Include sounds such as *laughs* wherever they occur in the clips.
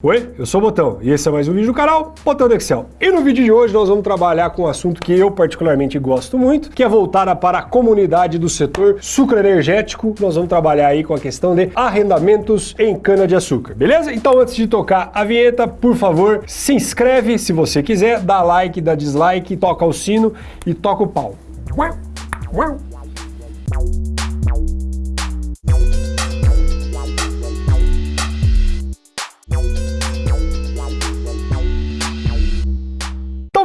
Oi, eu sou o Botão e esse é mais um vídeo do canal Botão do Excel. E no vídeo de hoje nós vamos trabalhar com um assunto que eu particularmente gosto muito, que é voltada para a comunidade do setor sucroenergético. Nós vamos trabalhar aí com a questão de arrendamentos em cana-de-açúcar, beleza? Então antes de tocar a vinheta, por favor, se inscreve se você quiser, dá like, dá dislike, toca o sino e toca o pau. Uau, uau.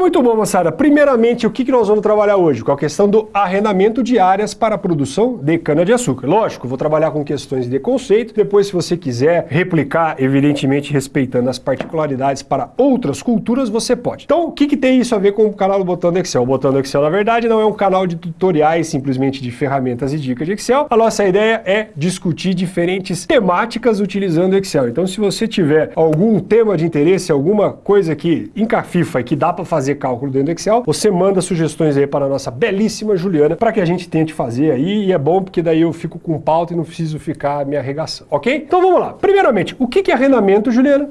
Muito bom, moçada. Primeiramente, o que nós vamos trabalhar hoje? Com a questão do arrendamento de áreas para a produção de cana-de-açúcar. Lógico, vou trabalhar com questões de conceito. Depois, se você quiser replicar, evidentemente respeitando as particularidades para outras culturas, você pode. Então, o que, que tem isso a ver com o canal do Botão do Excel? O Botão do Excel, na verdade, não é um canal de tutoriais, simplesmente de ferramentas e dicas de Excel. A nossa ideia é discutir diferentes temáticas utilizando Excel. Então, se você tiver algum tema de interesse, alguma coisa que encafifa e que dá para fazer fazer cálculo dentro do Excel, você manda sugestões aí para a nossa belíssima Juliana para que a gente tente fazer aí, e é bom porque daí eu fico com pauta e não preciso ficar me arregaçando, ok? Então vamos lá. Primeiramente, o que é arrendamento, Juliana?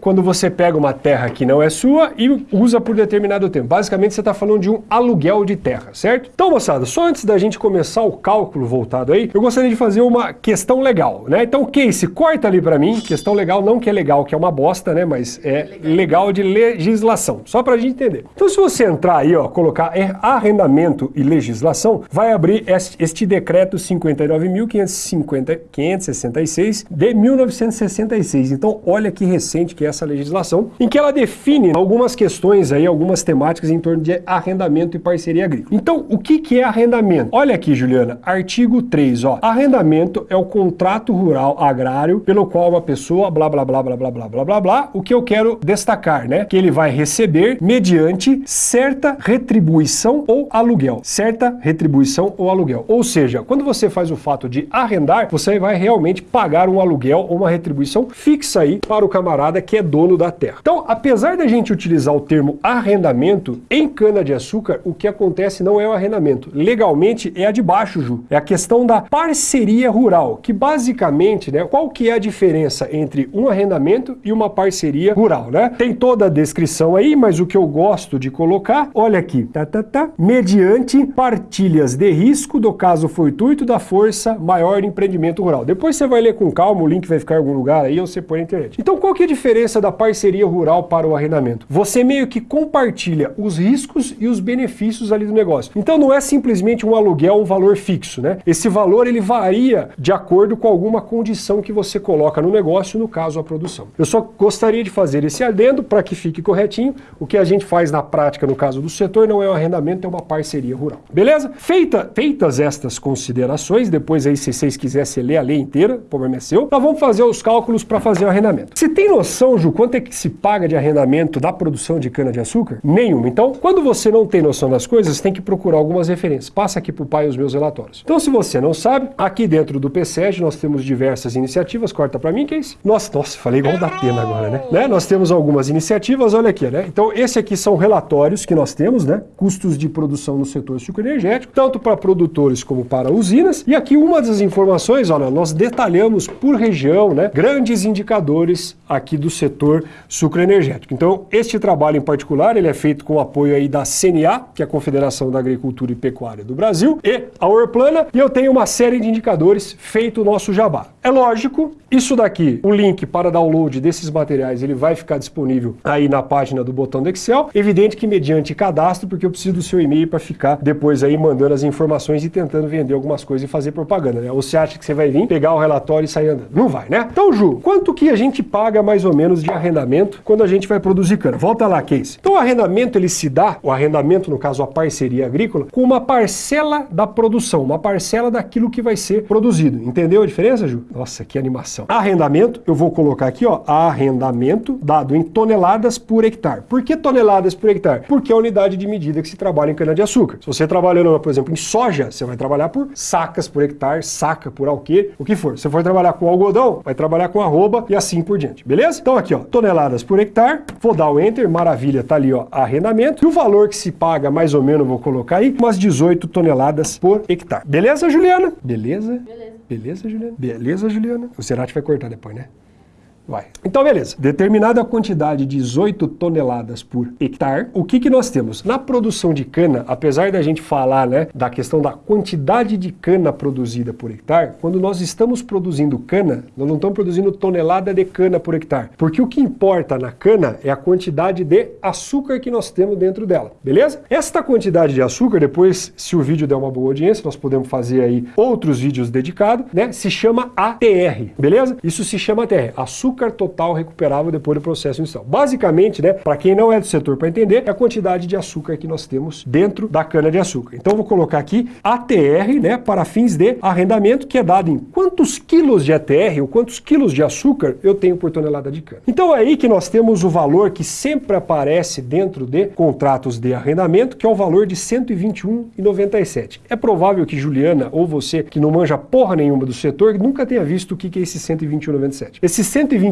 Quando você pega uma terra que não é sua e usa por determinado tempo. Basicamente, você está falando de um aluguel de terra, certo? Então, moçada, só antes da gente começar o cálculo voltado aí, eu gostaria de fazer uma questão legal, né? Então, Casey, corta ali para mim, questão legal, não que é legal, que é uma bosta, né? Mas é legal de legislação, só para a gente entender. Então, se você entrar aí, ó, colocar arrendamento e legislação, vai abrir este decreto 59.566 de 1966. Então, olha que recente que é essa legislação, em que ela define algumas questões aí, algumas temáticas em torno de arrendamento e parceria agrícola. Então, o que, que é arrendamento? Olha aqui, Juliana, artigo 3, ó. Arrendamento é o contrato rural agrário pelo qual uma pessoa, blá, blá, blá, blá, blá, blá, blá, blá, blá, o que eu quero destacar, né? Que ele vai receber mediante certa retribuição ou aluguel. Certa retribuição ou aluguel. Ou seja, quando você faz o fato de arrendar, você vai realmente pagar um aluguel ou uma retribuição fixa aí para o camarada que é dono da terra. Então, apesar da gente utilizar o termo arrendamento, em cana-de-açúcar, o que acontece não é o arrendamento. Legalmente é a de baixo, Ju. É a questão da parceria rural, que basicamente, né, qual que é a diferença entre um arrendamento e uma parceria rural, né? Tem toda a descrição aí, mas o que eu gosto de colocar, olha aqui, tá, tá, tá, mediante partilhas de risco do caso fortuito da força maior empreendimento rural. Depois você vai ler com calma, o link vai ficar em algum lugar aí, ou você põe na internet. Então, qual que é a diferença diferença da parceria rural para o arrendamento? Você meio que compartilha os riscos e os benefícios ali do negócio. Então não é simplesmente um aluguel, um valor fixo, né? Esse valor ele varia de acordo com alguma condição que você coloca no negócio, no caso a produção. Eu só gostaria de fazer esse adendo para que fique corretinho. O que a gente faz na prática no caso do setor não é um arrendamento, é uma parceria rural. Beleza? Feita, feitas estas considerações, depois aí se vocês quisessem ler a lei inteira, o problema é seu, nós vamos fazer os cálculos para fazer o arrendamento. Se tem noção Ju, quanto é que se paga de arrendamento da produção de cana-de-açúcar? Nenhuma. Então, quando você não tem noção das coisas, tem que procurar algumas referências. Passa aqui para o pai os meus relatórios. Então, se você não sabe, aqui dentro do PSEG nós temos diversas iniciativas. Corta para mim, que é isso? Nossa, nossa, falei igual da pena agora, né? né? Nós temos algumas iniciativas, olha aqui, né? Então, esse aqui são relatórios que nós temos, né? Custos de produção no setor sucroenergético, tanto para produtores como para usinas. E aqui uma das informações, olha, nós detalhamos por região, né? Grandes indicadores aqui do setor sucroenergético. Então, este trabalho em particular, ele é feito com o apoio aí da CNA, que é a Confederação da Agricultura e Pecuária do Brasil, e a Orplana, e eu tenho uma série de indicadores feito o nosso jabá. É lógico, isso daqui, o link para download desses materiais, ele vai ficar disponível aí na página do botão do Excel. Evidente que mediante cadastro, porque eu preciso do seu e-mail para ficar depois aí mandando as informações e tentando vender algumas coisas e fazer propaganda, né? Ou você acha que você vai vir, pegar o relatório e sair andando? Não vai, né? Então, Ju, quanto que a gente paga mais ou menos de arrendamento quando a gente vai produzir cana. Volta lá, Case. Então o arrendamento ele se dá, o arrendamento no caso a parceria agrícola, com uma parcela da produção, uma parcela daquilo que vai ser produzido. Entendeu a diferença, Ju? Nossa, que animação. Arrendamento, eu vou colocar aqui, ó, arrendamento dado em toneladas por hectare. Por que toneladas por hectare? Porque é a unidade de medida que se trabalha em cana-de-açúcar. Se você trabalhando, por exemplo, em soja, você vai trabalhar por sacas por hectare, saca por alquê, o que for. Se for trabalhar com algodão, vai trabalhar com arroba e assim por diante, beleza? Então aqui, ó, toneladas por hectare, vou dar o Enter, maravilha, tá ali, ó, arrendamento. E o valor que se paga, mais ou menos, vou colocar aí, umas 18 toneladas por hectare. Beleza, Juliana? Beleza? Beleza. Beleza, Juliana? Beleza, Juliana? O Cerati vai cortar depois, né? Vai. Então, beleza. Determinada quantidade de 18 toneladas por hectare, o que, que nós temos? Na produção de cana, apesar da gente falar né, da questão da quantidade de cana produzida por hectare, quando nós estamos produzindo cana, nós não estamos produzindo tonelada de cana por hectare. Porque o que importa na cana é a quantidade de açúcar que nós temos dentro dela, beleza? Esta quantidade de açúcar, depois, se o vídeo der uma boa audiência, nós podemos fazer aí outros vídeos dedicados, né? Se chama ATR, beleza? Isso se chama ATR, açúcar total recuperável depois do processo inicial. Basicamente, né, para quem não é do setor para entender, é a quantidade de açúcar que nós temos dentro da cana de açúcar. Então vou colocar aqui ATR, né, para fins de arrendamento, que é dado em quantos quilos de ATR ou quantos quilos de açúcar eu tenho por tonelada de cana. Então é aí que nós temos o valor que sempre aparece dentro de contratos de arrendamento, que é o valor de 121,97. É provável que Juliana ou você que não manja porra nenhuma do setor nunca tenha visto o que é esse 121,97. Esse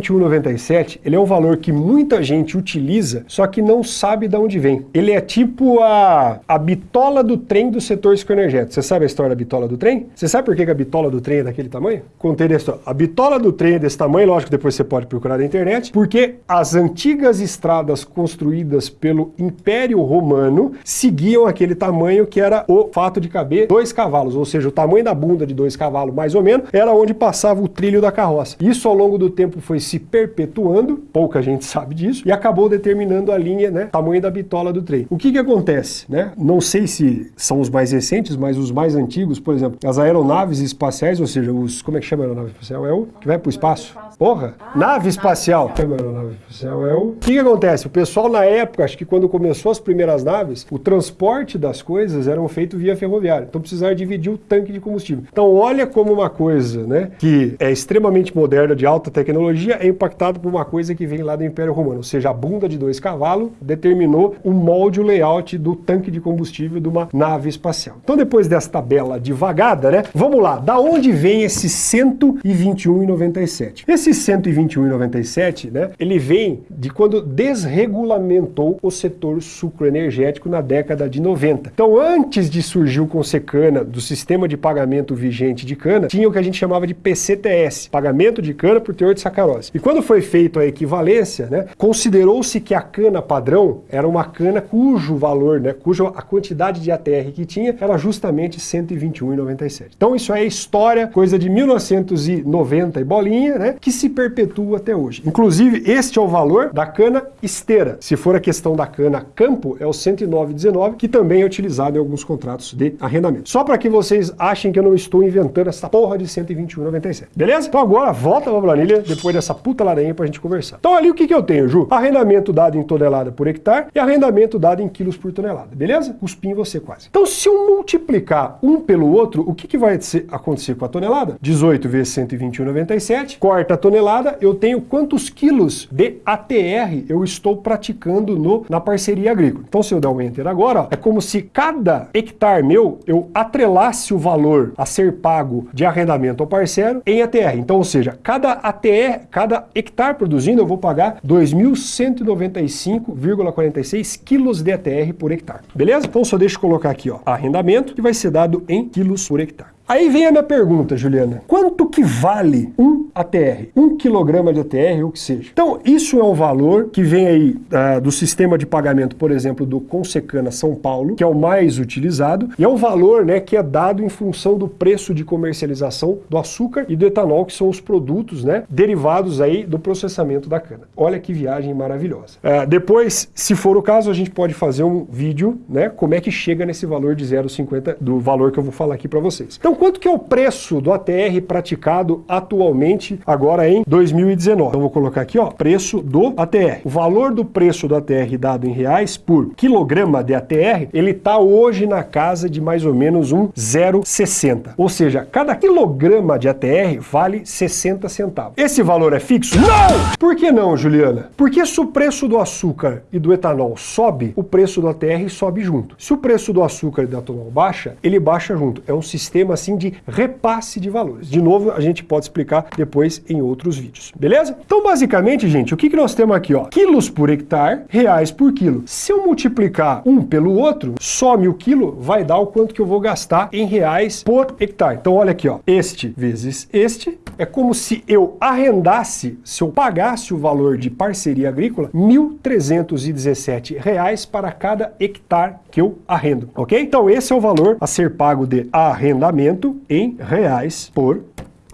121,97 ele é um valor que muita gente utiliza, só que não sabe de onde vem. Ele é tipo a, a bitola do trem do setor psicoenergético. Você sabe a história da bitola do trem? Você sabe por que a bitola do trem é daquele tamanho? Contei a história. A bitola do trem é desse tamanho, lógico, depois você pode procurar na internet, porque as antigas estradas construídas pelo Império Romano seguiam aquele tamanho que era o fato de caber dois cavalos, ou seja, o tamanho da bunda de dois cavalos, mais ou menos, era onde passava o trilho da carroça. Isso ao longo do tempo foi se perpetuando, pouca gente *laughs* sabe disso, e acabou determinando a linha, né, tamanho da bitola do trem. O que que acontece, né? Não sei se são os mais recentes, mas os mais antigos, por exemplo, as aeronaves espaciais, ou seja, os, como é que chama a aeronave espacial? É o que vai para o espaço? Porra! Nave espacial! Aeronave espacial é o... O que que acontece? O pessoal na época, acho que quando começou as primeiras naves, o transporte das coisas eram feito via ferroviária. Então precisava dividir o tanque de combustível. Então olha como uma coisa, né, que é extremamente moderna, de alta tecnologia, é impactado por uma coisa que vem lá do Império Romano. Ou seja, a bunda de dois cavalos determinou o molde, o layout do tanque de combustível de uma nave espacial. Então depois dessa tabela devagada, né, vamos lá. Da onde vem esse 121,97? Esse 121,97, né, ele vem de quando desregulamentou o setor sucroenergético na década de 90. Então antes de surgir o Consecana, do sistema de pagamento vigente de cana, tinha o que a gente chamava de PCTS, pagamento de cana por teor de sacarose. E quando foi feita a equivalência, né, considerou-se que a cana padrão era uma cana cujo valor, né, cuja a quantidade de ATR que tinha era justamente 121,97. Então isso é história, coisa de 1990 e bolinha, né, que se perpetua até hoje. Inclusive, este é o valor da cana esteira. Se for a questão da cana campo, é o 109,19, que também é utilizado em alguns contratos de arrendamento. Só para que vocês achem que eu não estou inventando essa porra de 121,97. Beleza? Então agora volta pra planilha, depois dessa puta laranha pra gente conversar. Então ali o que, que eu tenho, Ju? Arrendamento dado em tonelada por hectare e arrendamento dado em quilos por tonelada, beleza? Cuspim você quase. Então se eu multiplicar um pelo outro, o que, que vai acontecer com a tonelada? 18 vezes 121,97, corta a tonelada, eu tenho quantos quilos de ATR eu estou praticando no, na parceria agrícola. Então se eu der um enter agora, ó, é como se cada hectare meu, eu atrelasse o valor a ser pago de arrendamento ao parceiro em ATR. Então, ou seja, cada ATR, cada hectare produzindo, eu vou pagar 2.195,46 quilos de ATR por hectare. Beleza? Então só deixa eu colocar aqui, ó, arrendamento, que vai ser dado em quilos por hectare. Aí vem a minha pergunta, Juliana. Quanto que vale um ATR? Um quilograma de ATR ou o que seja. Então, isso é um valor que vem aí uh, do sistema de pagamento, por exemplo, do Consecana São Paulo, que é o mais utilizado, e é um valor né, que é dado em função do preço de comercialização do açúcar e do etanol, que são os produtos né, derivados aí do processamento da cana. Olha que viagem maravilhosa. Uh, depois, se for o caso, a gente pode fazer um vídeo, né, como é que chega nesse valor de 0,50, do valor que eu vou falar aqui para vocês. Então, quanto que é o preço do ATR praticado atualmente, agora em 2019? Então vou colocar aqui, ó, preço do ATR. O valor do preço do ATR dado em reais por quilograma de ATR, ele está hoje na casa de mais ou menos um 0,60. Ou seja, cada quilograma de ATR vale 60 centavos. Esse valor é fixo? Não! Por que não, Juliana? Porque se o preço do açúcar e do etanol sobe, o preço do ATR sobe junto. Se o preço do açúcar e do etanol baixa, ele baixa junto. É um sistema assim de repasse de valores. De novo, a gente pode explicar depois em outros vídeos, beleza? Então, basicamente, gente, o que, que nós temos aqui? Ó? Quilos por hectare, reais por quilo. Se eu multiplicar um pelo outro, some o quilo, vai dar o quanto que eu vou gastar em reais por hectare. Então, olha aqui, ó, este vezes este, é como se eu arrendasse, se eu pagasse o valor de parceria agrícola, R$ 1.317 para cada hectare que eu arrendo, ok? Então esse é o valor a ser pago de arrendamento em reais por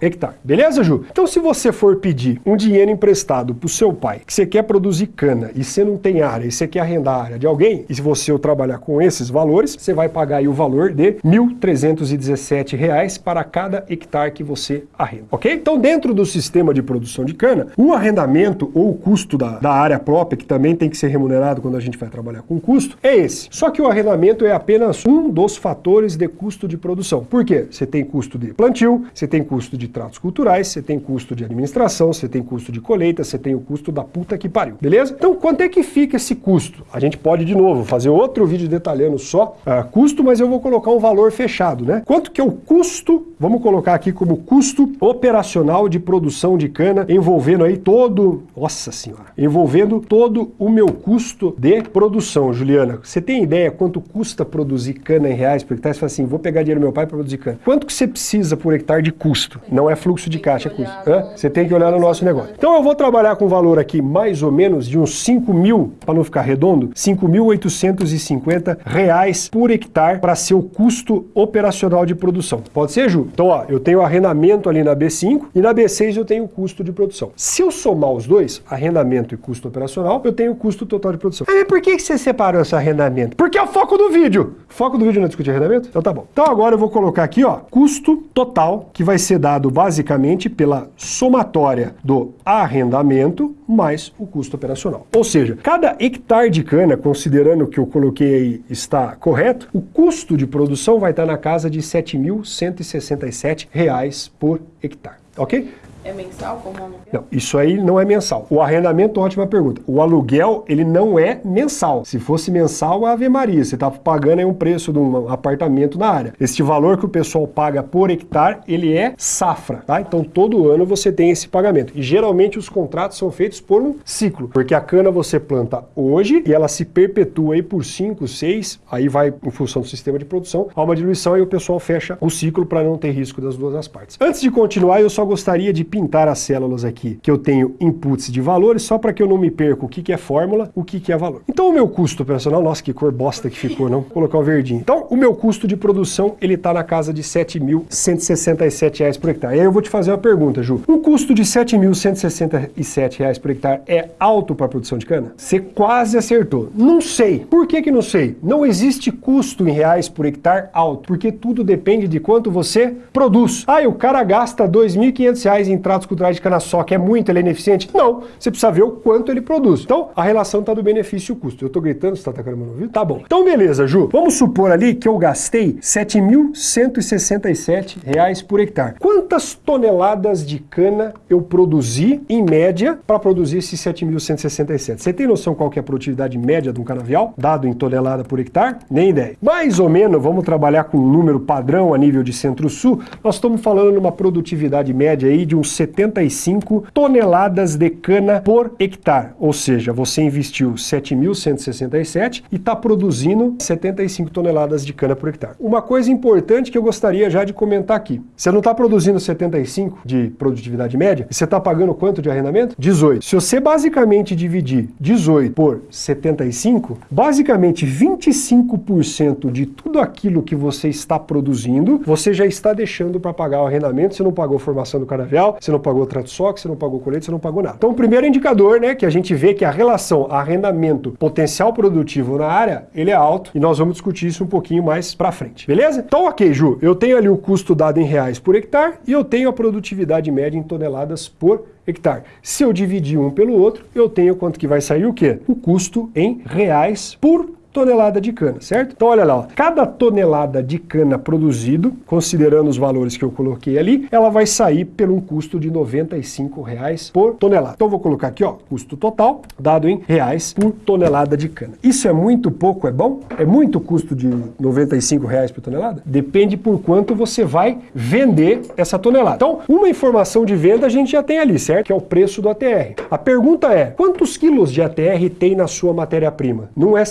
hectare. Beleza, Ju? Então se você for pedir um dinheiro emprestado pro seu pai, que você quer produzir cana e você não tem área, e você quer arrendar a área de alguém, e se você trabalhar com esses valores, você vai pagar aí o valor de R$ 1.317 para cada hectare que você arrenda, ok? Então dentro do sistema de produção de cana, o arrendamento ou o custo da, da área própria, que também tem que ser remunerado quando a gente vai trabalhar com custo, é esse. Só que o arrendamento é apenas um dos fatores de custo de produção. Por quê? Você tem custo de plantio, você tem custo de tratos culturais, você tem custo de administração, você tem custo de colheita, você tem o custo da puta que pariu, beleza? Então, quanto é que fica esse custo? A gente pode, de novo, fazer outro vídeo detalhando só uh, custo, mas eu vou colocar um valor fechado, né? Quanto que é o custo, vamos colocar aqui como custo operacional de produção de cana, envolvendo aí todo, nossa senhora, envolvendo todo o meu custo de produção, Juliana. Você tem ideia quanto custa produzir cana em reais por hectare? Você fala assim, vou pegar dinheiro do meu pai para produzir cana. Quanto que você precisa por hectare de custo? Não não é fluxo de caixa, é custo. Você tem que olhar no nosso negócio. Então eu vou trabalhar com um valor aqui mais ou menos de uns 5 mil, para não ficar redondo, 5.850 reais por hectare para ser o custo operacional de produção. Pode ser, Ju? Então, ó, eu tenho arrendamento ali na B5 e na B6 eu tenho o custo de produção. Se eu somar os dois, arrendamento e custo operacional, eu tenho o custo total de produção. Mas por que você separou esse arrendamento? Porque é o foco do vídeo. Foco do vídeo não é discutir arrendamento? Então tá bom. Então agora eu vou colocar aqui, ó, custo total que vai ser dado basicamente pela somatória do arrendamento mais o custo operacional. Ou seja, cada hectare de cana, considerando que eu coloquei aí está correto, o custo de produção vai estar na casa de R$ 7.167 por hectare. Ok? É mensal como aluguel? Não, isso aí não é mensal. O arrendamento, ótima pergunta. O aluguel, ele não é mensal. Se fosse mensal, Ave Maria, você está pagando aí um preço de um apartamento na área. Este valor que o pessoal paga por hectare, ele é safra, tá? Então todo ano você tem esse pagamento. E geralmente os contratos são feitos por um ciclo, porque a cana você planta hoje e ela se perpetua aí por 5, 6, aí vai em função do sistema de produção, há uma diluição e o pessoal fecha o ciclo para não ter risco das duas partes. Antes de continuar, eu só gostaria de pintar as células aqui, que eu tenho inputs de valores, só para que eu não me perca o que, que é fórmula, o que, que é valor. Então o meu custo operacional, nossa, que cor bosta que ficou, não? Vou colocar o verdinho. Então o meu custo de produção, ele está na casa de R$ 7.167 por hectare. E aí eu vou te fazer uma pergunta, Ju. Um custo de R$ 7.167 por hectare é alto para a produção de cana? Você quase acertou. Não sei. Por que que não sei? Não existe custo em reais por hectare alto, porque tudo depende de quanto você produz. Ah, o cara gasta R$ 2.500 em tratos culturais de cana-soca é muito, ele é ineficiente? Não, você precisa ver o quanto ele produz. Então, a relação está do benefício e custo. Eu estou gritando, você está atacando meu ouvido? Tá bom. Então, beleza, Ju. Vamos supor ali que eu gastei R$ 7.167 por hectare. Quantas toneladas de cana eu produzi, em média, para produzir esses 7.167? Você tem noção qual que é a produtividade média de um canavial, dado em tonelada por hectare? Nem ideia. Mais ou menos, vamos trabalhar com um número padrão a nível de centro-sul, nós estamos falando numa produtividade média aí de uns 75 toneladas de cana por hectare. Ou seja, você investiu 7.167 e está produzindo 75 toneladas de cana por hectare. Uma coisa importante que eu gostaria já de comentar aqui. Você não está produzindo 75 de produtividade média você está pagando quanto de arrendamento? 18. Se você basicamente dividir 18 por 75, basicamente 25% de tudo aquilo que você está produzindo, você já está deixando para pagar o arrendamento, você não pagou formação do canavial, você não pagou trato soca, você não pagou colete, você não pagou nada. Então o primeiro indicador, né, que a gente vê que a relação arrendamento potencial produtivo na área, ele é alto e nós vamos discutir isso um pouquinho mais para frente, beleza? Então ok, Ju, eu tenho ali o custo dado em reais por hectare e eu tenho a produtividade média em toneladas por hectare. Se eu dividir um pelo outro, eu tenho quanto que vai sair o quê? O custo em reais por tonelada de cana, certo? Então olha lá, ó, cada tonelada de cana produzido, considerando os valores que eu coloquei ali, ela vai sair pelo um custo de 95 reais por tonelada. Então vou colocar aqui, ó, custo total, dado em reais por tonelada de cana. Isso é muito pouco, é bom? É muito custo de 95 reais por tonelada? Depende por quanto você vai vender essa tonelada. Então, uma informação de venda a gente já tem ali, certo? Que é o preço do ATR. A pergunta é, quantos quilos de ATR tem na sua matéria-prima? Não é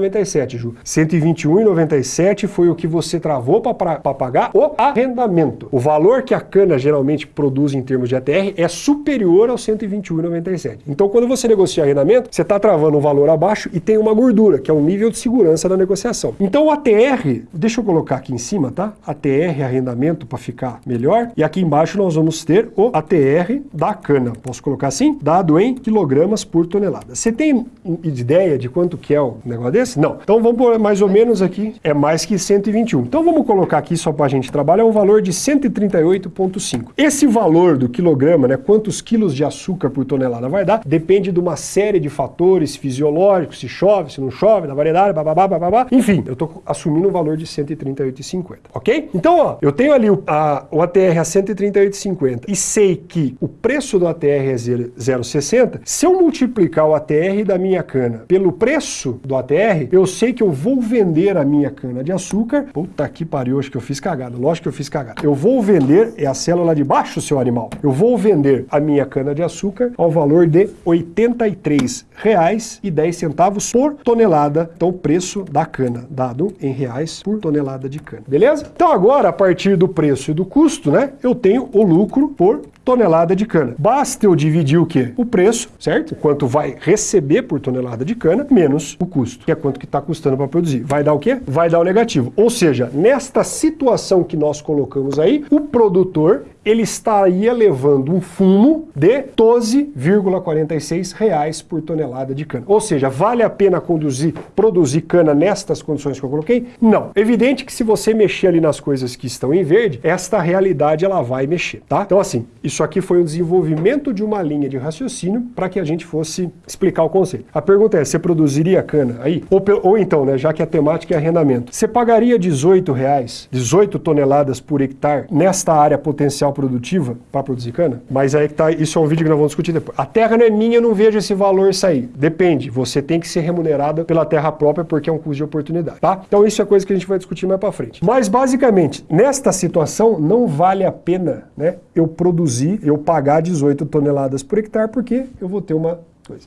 121,97, Ju. 121,97 foi o que você travou para pagar o arrendamento. O valor que a cana geralmente produz em termos de ATR é superior ao 121,97. Então, quando você negocia arrendamento, você está travando um valor abaixo e tem uma gordura, que é o nível de segurança da negociação. Então, o ATR, deixa eu colocar aqui em cima, tá? ATR arrendamento para ficar melhor. E aqui embaixo nós vamos ter o ATR da cana. Posso colocar assim? Dado em quilogramas por tonelada. Você tem ideia de quanto que é o negócio desse? Não. Então vamos por mais ou menos aqui, é mais que 121. Então vamos colocar aqui só para a gente trabalhar um valor de 138,5. Esse valor do quilograma, né, quantos quilos de açúcar por tonelada vai dar, depende de uma série de fatores fisiológicos, se chove, se não chove, da variedade, bababá, bababá. Enfim, eu estou assumindo um valor de 138,50, ok? Então, ó, eu tenho ali o, a, o ATR a 138,50 e sei que o preço do ATR é 0,60, se eu multiplicar o ATR da minha cana pelo preço do ATR, eu sei que eu vou vender a minha cana de açúcar, puta que pariu, acho que eu fiz cagada, lógico que eu fiz cagada. Eu vou vender, é a célula de baixo, seu animal, eu vou vender a minha cana de açúcar ao valor de R$ 83,10 por tonelada, então o preço da cana, dado em reais por tonelada de cana, beleza? Então agora, a partir do preço e do custo, né, eu tenho o lucro por tonelada de cana. Basta eu dividir o quê? O preço, certo? Quanto vai receber por tonelada de cana, menos o custo, que é quanto que está custando para produzir. Vai dar o quê? Vai dar o negativo. Ou seja, nesta situação que nós colocamos aí, o produtor ele estaria levando um fumo de 12,46 reais por tonelada de cana. Ou seja, vale a pena conduzir, produzir cana nestas condições que eu coloquei? Não. Evidente que se você mexer ali nas coisas que estão em verde, esta realidade ela vai mexer, tá? Então assim, isso aqui foi um desenvolvimento de uma linha de raciocínio para que a gente fosse explicar o conceito. A pergunta é, você produziria cana aí? Ou, ou então, né, já que a temática é arrendamento, você pagaria 18 reais, 18 toneladas por hectare nesta área potencial produtiva para produzir cana? Mas aí que tá, isso é um vídeo que nós vamos discutir depois. A terra não é minha, eu não vejo esse valor sair. Depende, você tem que ser remunerada pela terra própria porque é um custo de oportunidade, tá? Então isso é coisa que a gente vai discutir mais para frente. Mas basicamente, nesta situação não vale a pena, né, eu produzir, eu pagar 18 toneladas por hectare porque eu vou ter uma coisa.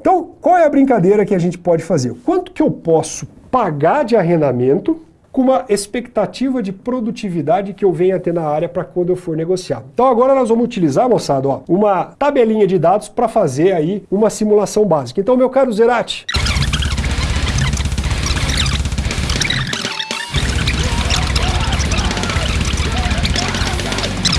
Então, qual é a brincadeira que a gente pode fazer? Quanto que eu posso pagar de arrendamento com uma expectativa de produtividade que eu venha ter na área para quando eu for negociar. Então agora nós vamos utilizar, moçada, ó, uma tabelinha de dados para fazer aí uma simulação básica. Então, meu caro Zerati,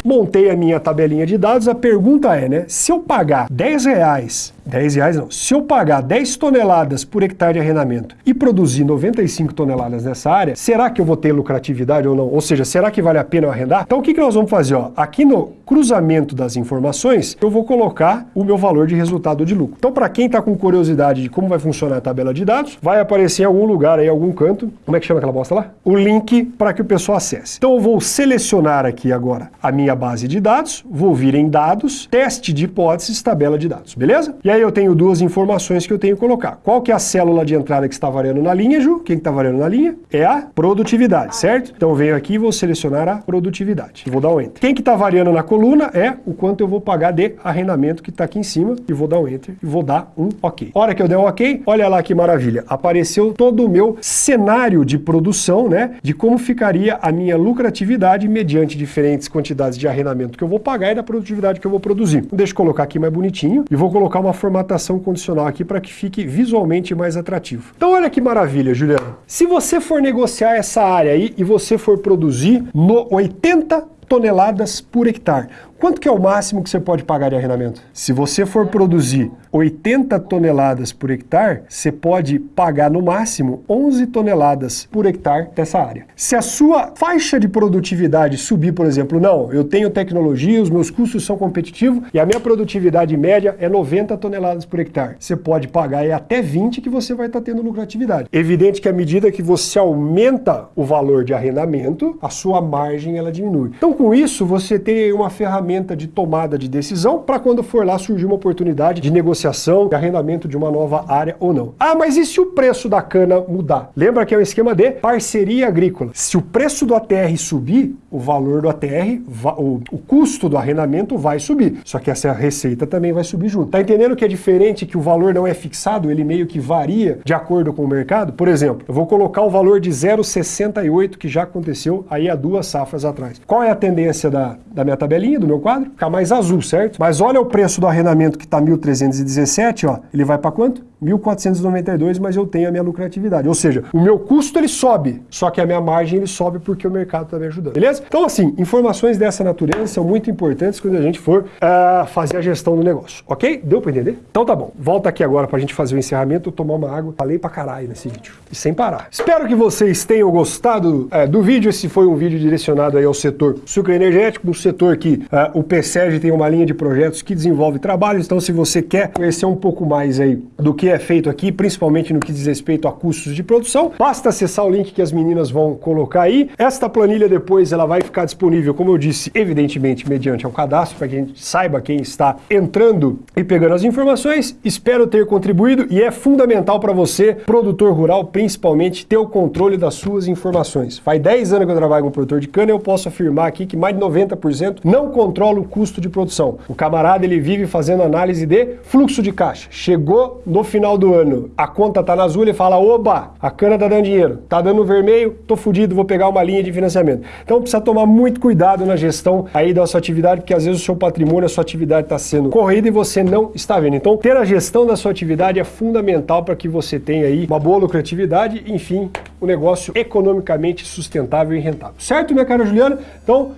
montei a minha tabelinha de dados, a pergunta é, né, se eu pagar 10 reais 10 reais não. Se eu pagar 10 toneladas por hectare de arrendamento e produzir 95 toneladas nessa área, será que eu vou ter lucratividade ou não? Ou seja, será que vale a pena eu arrendar? Então o que, que nós vamos fazer? Ó? Aqui no cruzamento das informações, eu vou colocar o meu valor de resultado de lucro. Então para quem está com curiosidade de como vai funcionar a tabela de dados, vai aparecer em algum lugar aí, algum canto, como é que chama aquela bosta lá? O link para que o pessoal acesse. Então eu vou selecionar aqui agora a minha base de dados, vou vir em dados, teste de hipóteses, tabela de dados, beleza? E aí aí eu tenho duas informações que eu tenho que colocar. Qual que é a célula de entrada que está variando na linha, Ju? Quem está variando na linha? É a produtividade, certo? Então eu venho aqui e vou selecionar a produtividade. Vou dar um Enter. Quem que está variando na coluna é o quanto eu vou pagar de arrendamento que está aqui em cima. E vou dar um Enter e vou dar um OK. Hora que eu der um OK, olha lá que maravilha. Apareceu todo o meu cenário de produção, né? De como ficaria a minha lucratividade mediante diferentes quantidades de arrendamento que eu vou pagar e da produtividade que eu vou produzir. Deixa eu colocar aqui mais bonitinho e vou colocar uma formatação condicional aqui para que fique visualmente mais atrativo. Então olha que maravilha, Juliano. Se você for negociar essa área aí e você for produzir no 80 toneladas por hectare, Quanto que é o máximo que você pode pagar de arrendamento? Se você for produzir 80 toneladas por hectare, você pode pagar no máximo 11 toneladas por hectare dessa área. Se a sua faixa de produtividade subir, por exemplo, não, eu tenho tecnologia, os meus custos são competitivos e a minha produtividade média é 90 toneladas por hectare. Você pode pagar é até 20 que você vai estar tendo lucratividade. Evidente que à medida que você aumenta o valor de arrendamento, a sua margem ela diminui. Então com isso você tem uma ferramenta de tomada de decisão para quando for lá surgir uma oportunidade de negociação, de arrendamento de uma nova área ou não. Ah, mas e se o preço da cana mudar? Lembra que é um esquema de parceria agrícola. Se o preço do ATR subir, o valor do ATR, o, custo do arrendamento vai subir. Só que essa receita também vai subir junto. Tá entendendo que é diferente que o valor não é fixado, ele meio que varia de acordo com o mercado? Por exemplo, eu vou colocar o valor de 0,68 que já aconteceu aí há duas safras atrás. Qual é a tendência da, da minha tabelinha, do meu quadro? Ficar mais azul, certo? Mas olha o preço do arrendamento que está 1.317, ó, ele vai para quanto? 1.492, mas eu tenho a minha lucratividade. Ou seja, o meu custo ele sobe, só que a minha margem ele sobe porque o mercado está me ajudando. Beleza? Então, assim, informações dessa natureza são muito importantes quando a gente for uh, fazer a gestão do negócio. Ok? Deu para entender? Então tá bom. Volta aqui agora para a gente fazer o encerramento, tomar uma água. Falei pra caralho nesse vídeo. E sem parar. Espero que vocês tenham gostado uh, do vídeo. Esse foi um vídeo direcionado aí ao setor sucroenergético, um setor que uh, o PSEG tem uma linha de projetos que desenvolve trabalhos. Então, se você quer conhecer um pouco mais aí do que é feito aqui, principalmente no que diz respeito a custos de produção. Basta acessar o link que as meninas vão colocar aí. Esta planilha depois ela vai ficar disponível, como eu disse, evidentemente mediante um cadastro, para que a gente saiba quem está entrando e pegando as informações. Espero ter contribuído e é fundamental para você, produtor rural, principalmente, ter o controle das suas informações. Faz 10 anos que eu trabalho com produtor de cana eu posso afirmar aqui que mais de 90% não controla o custo de produção. O camarada ele vive fazendo análise de fluxo de caixa. Chegou no final final do ano a conta tá na azul, ele fala, oba, a cana tá dando dinheiro, tá dando vermelho, tô fudido, vou pegar uma linha de financiamento. Então precisa tomar muito cuidado na gestão aí da sua atividade, porque às vezes o seu patrimônio, a sua atividade está sendo corrida e você não está vendo. Então ter a gestão da sua atividade é fundamental para que você tenha aí uma boa lucratividade, enfim, um negócio economicamente sustentável e rentável. Certo, minha cara Juliana? Então,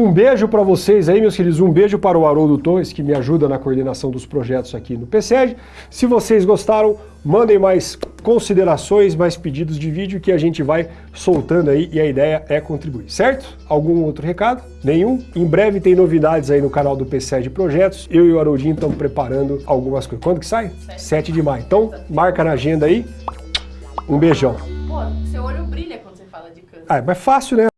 um beijo para vocês aí, meus queridos. Um beijo para o Haroldo Torres, que me ajuda na coordenação dos projetos aqui no PCEG. Se vocês gostaram, mandem mais considerações, mais pedidos de vídeo que a gente vai soltando aí e a ideia é contribuir, certo? Algum outro recado? Nenhum? Em breve tem novidades aí no canal do PCEG Projetos. Eu e o Haroldinho estamos preparando algumas coisas. Quando que sai? 7, 7 de maio. Então, marca na agenda aí. Um beijão. Pô, seu olho brilha quando você fala de câncer. Ah, é mais fácil, né?